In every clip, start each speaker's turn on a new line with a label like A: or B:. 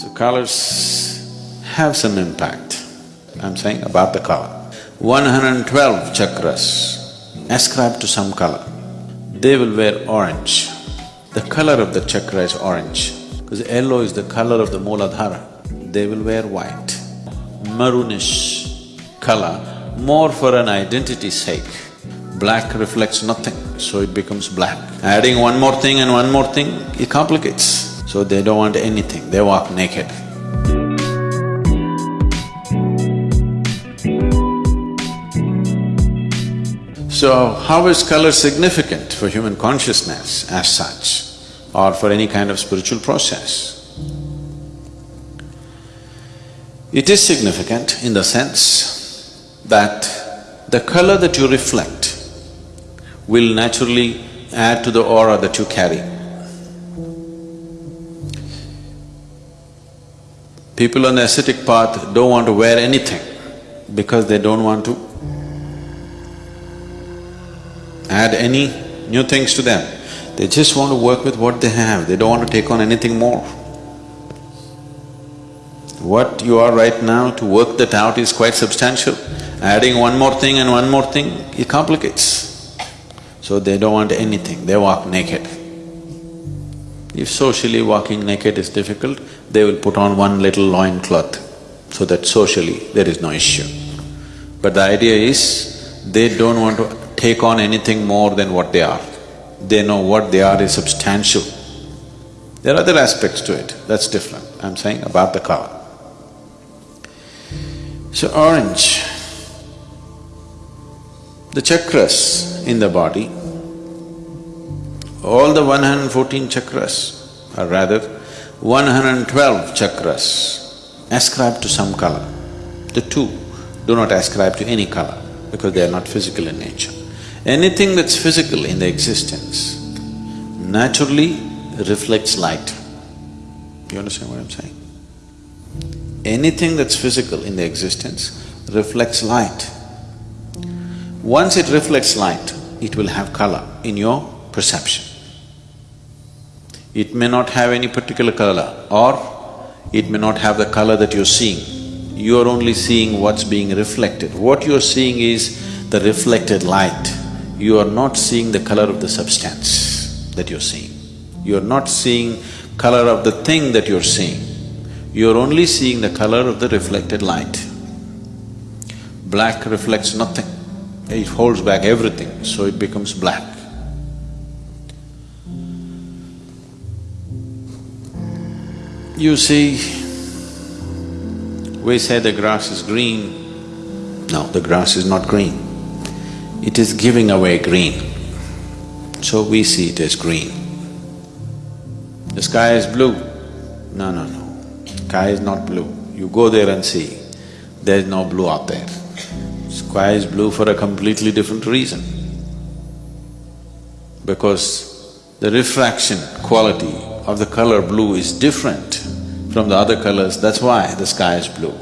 A: So colors have some impact, I'm saying about the color. 112 chakras ascribed to some color, they will wear orange. The color of the chakra is orange, because yellow is the color of the Mooladhara. They will wear white, maroonish color, more for an identity sake. Black reflects nothing, so it becomes black. Adding one more thing and one more thing, it complicates. So they don't want anything, they walk naked. So, how is color significant for human consciousness as such, or for any kind of spiritual process? It is significant in the sense that the color that you reflect will naturally add to the aura that you carry. People on the ascetic path don't want to wear anything because they don't want to add any new things to them. They just want to work with what they have, they don't want to take on anything more. What you are right now, to work that out is quite substantial. Adding one more thing and one more thing, it complicates. So they don't want anything, they walk naked. If socially walking naked is difficult, they will put on one little loin cloth so that socially there is no issue. But the idea is, they don't want to take on anything more than what they are. They know what they are is substantial. There are other aspects to it, that's different. I'm saying about the color. So orange, the chakras in the body, all the 114 chakras, or rather 112 chakras ascribe to some color. The two do not ascribe to any color because they are not physical in nature. Anything that's physical in the existence naturally reflects light. You understand what I'm saying? Anything that's physical in the existence reflects light. Once it reflects light, it will have color in your perception. It may not have any particular color or it may not have the color that you're seeing. You're only seeing what's being reflected. What you're seeing is the reflected light. You are not seeing the color of the substance that you're seeing. You're not seeing color of the thing that you're seeing. You're only seeing the color of the reflected light. Black reflects nothing, it holds back everything, so it becomes black. You see, we say the grass is green. No, the grass is not green. It is giving away green. So we see it as green. The sky is blue. No, no, no. Sky is not blue. You go there and see, there is no blue out there. Sky is blue for a completely different reason. Because the refraction quality of the color blue is different from the other colors, that's why the sky is blue.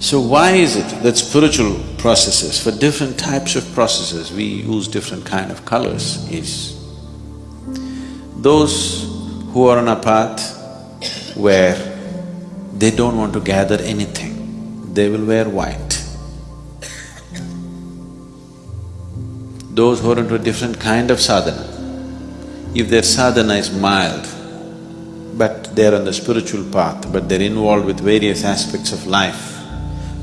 A: So why is it that spiritual processes, for different types of processes, we use different kind of colors is those who are on a path where they don't want to gather anything, they will wear white. Those who are into a different kind of sadhana, if their sadhana is mild, but they're on the spiritual path, but they're involved with various aspects of life,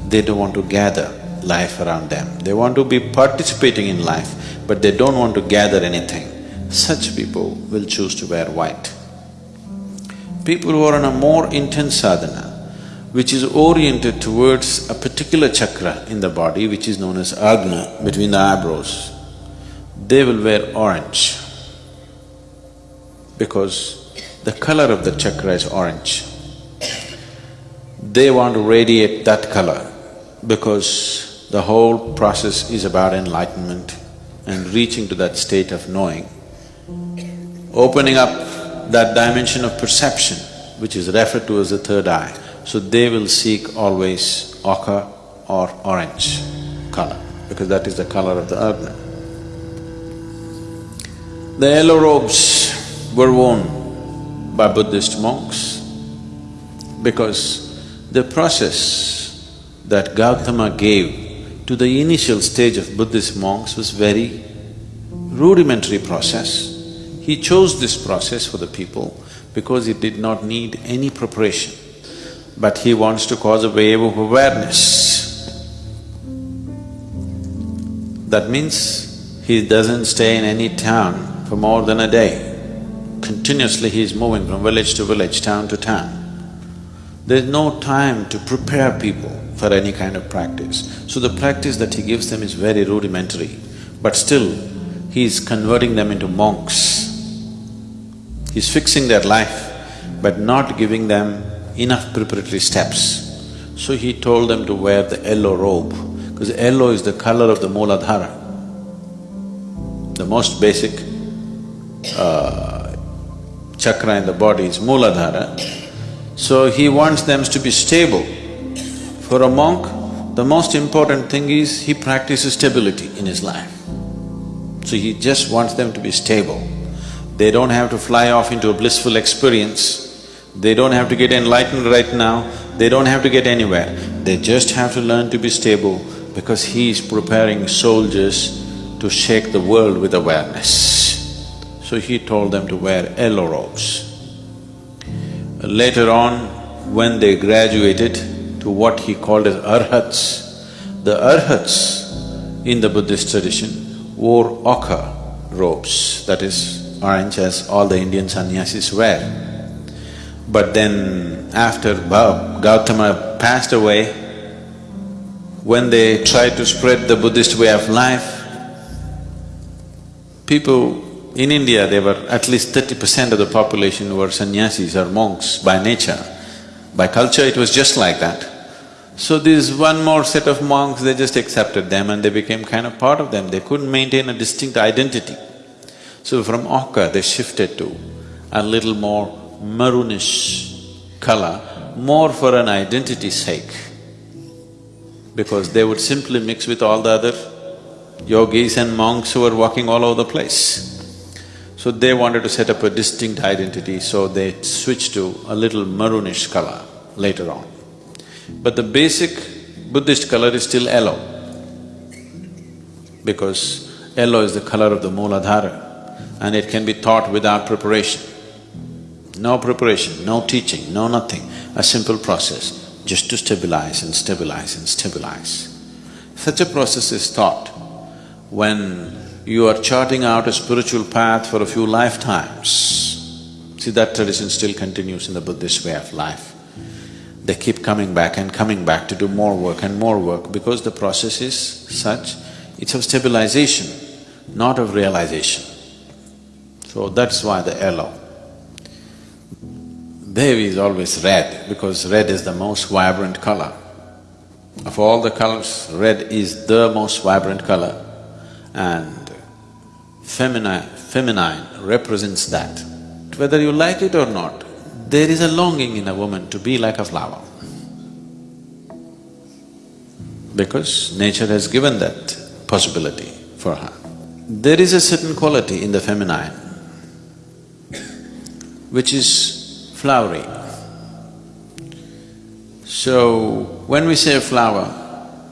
A: they don't want to gather life around them. They want to be participating in life, but they don't want to gather anything. Such people will choose to wear white. People who are on a more intense sadhana, which is oriented towards a particular chakra in the body, which is known as agna, between the eyebrows, they will wear orange because the color of the chakra is orange. They want to radiate that color because the whole process is about enlightenment and reaching to that state of knowing, opening up that dimension of perception which is referred to as the third eye. So they will seek always ochre or orange color because that is the color of the earth. The yellow robes were worn by Buddhist monks because the process that Gautama gave to the initial stage of Buddhist monks was very rudimentary process. He chose this process for the people because it did not need any preparation, but he wants to cause a wave of awareness. That means he doesn't stay in any town for more than a day. Continuously he is moving from village to village, town to town. There's no time to prepare people for any kind of practice. So the practice that he gives them is very rudimentary, but still he is converting them into monks. He's fixing their life, but not giving them enough preparatory steps. So he told them to wear the yellow robe, because yellow is the color of the Mooladhara, the most basic uh, chakra in the body is Mooladhara. So he wants them to be stable. For a monk, the most important thing is he practices stability in his life. So he just wants them to be stable. They don't have to fly off into a blissful experience, they don't have to get enlightened right now, they don't have to get anywhere. They just have to learn to be stable because he is preparing soldiers to shake the world with awareness. So he told them to wear yellow robes. Later on, when they graduated to what he called as arhats, the arhats in the Buddhist tradition wore ochre robes, that is orange as all the Indian sannyasis wear. But then after Gautama passed away, when they tried to spread the Buddhist way of life, people in India, there were at least thirty percent of the population were sannyasis or monks by nature. By culture, it was just like that. So this one more set of monks, they just accepted them and they became kind of part of them. They couldn't maintain a distinct identity. So from ochre they shifted to a little more maroonish color, more for an identity's sake, because they would simply mix with all the other yogis and monks who were walking all over the place. So they wanted to set up a distinct identity, so they switched to a little maroonish color later on. But the basic Buddhist color is still yellow, because yellow is the color of the Mooladhara and it can be taught without preparation. No preparation, no teaching, no nothing, a simple process, just to stabilize and stabilize and stabilize. Such a process is taught when you are charting out a spiritual path for a few lifetimes. See, that tradition still continues in the Buddhist way of life. They keep coming back and coming back to do more work and more work because the process is such, it's of stabilization, not of realization. So that's why the yellow. Devi is always red because red is the most vibrant color. Of all the colors, red is the most vibrant color and feminine, feminine represents that. Whether you like it or not, there is a longing in a woman to be like a flower. Because nature has given that possibility for her. There is a certain quality in the feminine which is flowery. So, when we say flower,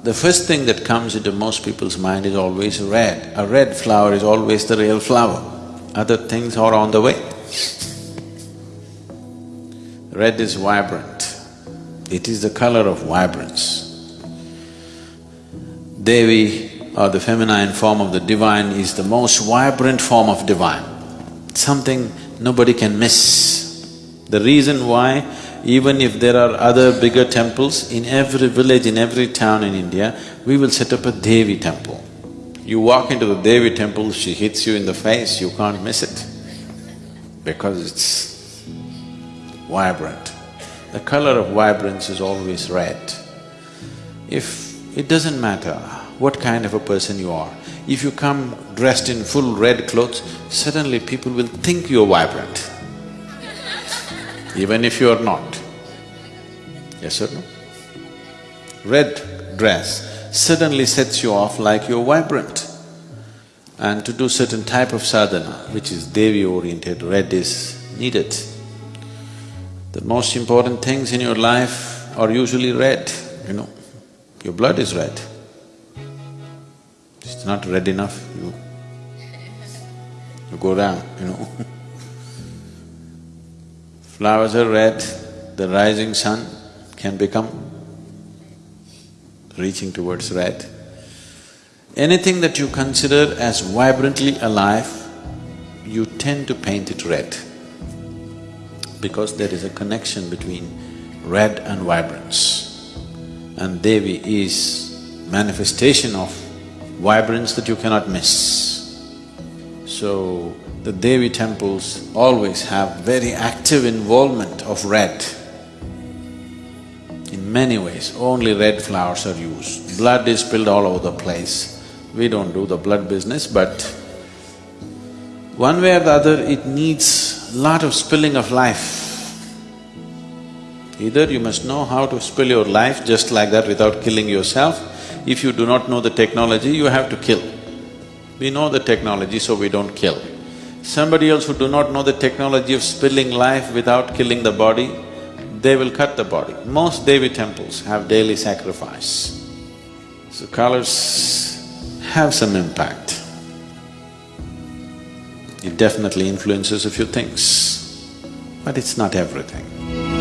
A: the first thing that comes into most people's mind is always red. A red flower is always the real flower. Other things are on the way. Red is vibrant. It is the color of vibrance. Devi or the feminine form of the divine is the most vibrant form of divine. Something nobody can miss. The reason why, even if there are other bigger temples, in every village, in every town in India, we will set up a Devi temple. You walk into the Devi temple, she hits you in the face, you can't miss it because it's vibrant. The color of vibrance is always red. If… it doesn't matter what kind of a person you are, if you come dressed in full red clothes, suddenly people will think you're vibrant, even if you're not. Yes or no? Red dress suddenly sets you off like you're vibrant. And to do certain type of sadhana, which is Devi-oriented, red is needed. The most important things in your life are usually red, you know. Your blood is red. It's not red enough, you… you go down, you know Flowers are red, the rising sun can become reaching towards red. Anything that you consider as vibrantly alive, you tend to paint it red because there is a connection between red and vibrance. And Devi is manifestation of vibrance that you cannot miss. So, the Devi temples always have very active involvement of red. In many ways, only red flowers are used. Blood is spilled all over the place. We don't do the blood business, but one way or the other, it needs lot of spilling of life. Either you must know how to spill your life just like that without killing yourself. If you do not know the technology, you have to kill. We know the technology, so we don't kill. Somebody else who do not know the technology of spilling life without killing the body, they will cut the body. Most Devi temples have daily sacrifice. So colors have some impact. It definitely influences a few things, but it's not everything.